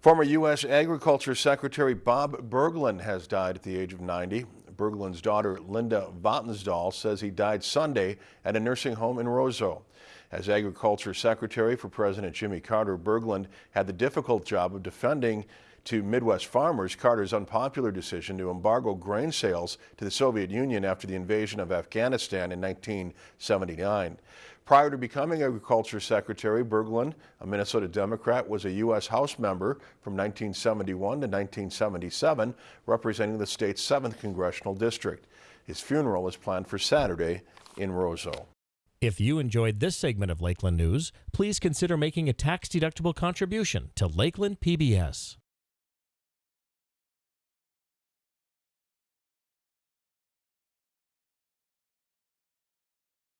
Former U.S. Agriculture Secretary Bob Bergland has died at the age of 90. Bergland's daughter, Linda Vatnsdal, says he died Sunday at a nursing home in Roseau. As Agriculture Secretary for President Jimmy Carter, Bergland had the difficult job of defending to Midwest farmers Carter's unpopular decision to embargo grain sales to the Soviet Union after the invasion of Afghanistan in 1979. Prior to becoming Agriculture Secretary, Bergland, a Minnesota Democrat, was a U.S. House member from 1971 to 1977, representing the state's 7th Congressional District. His funeral is planned for Saturday in Roseau. If you enjoyed this segment of Lakeland News, please consider making a tax-deductible contribution to Lakeland PBS.